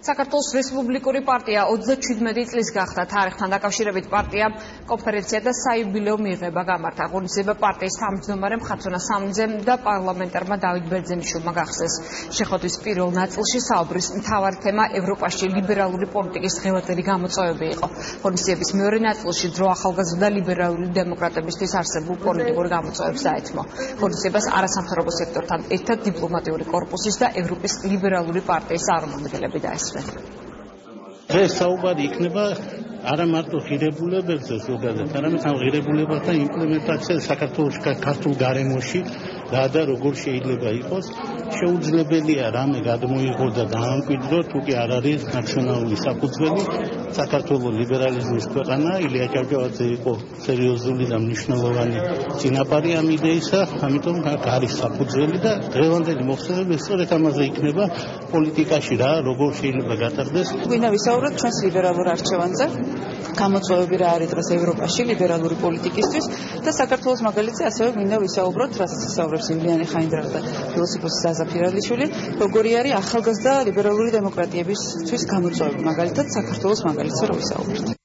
საქართველოს რესპუბლიკური პარტია 37 წლის გახდა თარიღთან დაკავშირებით პარტია კონფერენცია და საიუბილეო მიღება გამართა. აღნიშნება პარტიის თავმჯდომარე მხატვრონა სამძემ და პარლამენტარმა დავით ბერძენიშვილმა გახსეს. შეხვედრის პირველ ნაწილში საუბრის მთავარი თემა ევროპაში ლიბერალური პოლიტიკის ღელაწერი გამოწვევები იყო. კონფერენციების მეორე ნაწილში დრო ახალგაზრდა ლიბერალური დემოკრატებისთვის არსებულ პოლიტიკურ გამოწვევებს დაეთმო. კონფერენციას არასამთავრობო სექტორთან ერთად დიპლომატიური კორპუსის და ევროპის ლიბერალური პარტიის წარმომადგენლები დაესწრნენ. ახსნა. ეს საუბარი იქნება არა მარტო ღირებულებებზე ზოგადად, არამედ ამ ღირებულებათა იმპლემენტაცია საქართველოს ქართულ გარემოში და და როგორ შეიძლება იყოს შეუძლებელია რამე გადმოიღოს და დაამკვიდრო თუ კი არ არის ნაციონალური საფუძველი საქართველოს ლიბერალიზმის ქვეყანა ილია ჭავჭავაძე იყო სერიოზული და მნიშვნელოვანი წინაპარი ამ იდეისა ამიტომ არის საფუძველი და დღევანდელი მოხსენები სწორედ ამაზე იქნება პოლიტიკაში რა როგორ შეიძლება გატარდეს. გვინდა ვისაუბროთ ჩვენს ლიბერალურ არჩევანზე გამოწვევები რა არის დღეს ევროპაში ლიბერალური პოლიტიკისთვის და საქართველოს მაგალითზე ასევე გვინდა ვისაუბროთ რასაც ისაუბრებს ივლიანი ხაინდრა და ფილოსოფოსი ზაზა ფირალიშვილი როგორი არის ახალგაზრდა ლიბერალური დემოკრატიებისთვის გამოწვევები მაგალითად საქართველოს მაგალითზე რო ვისაუბროთ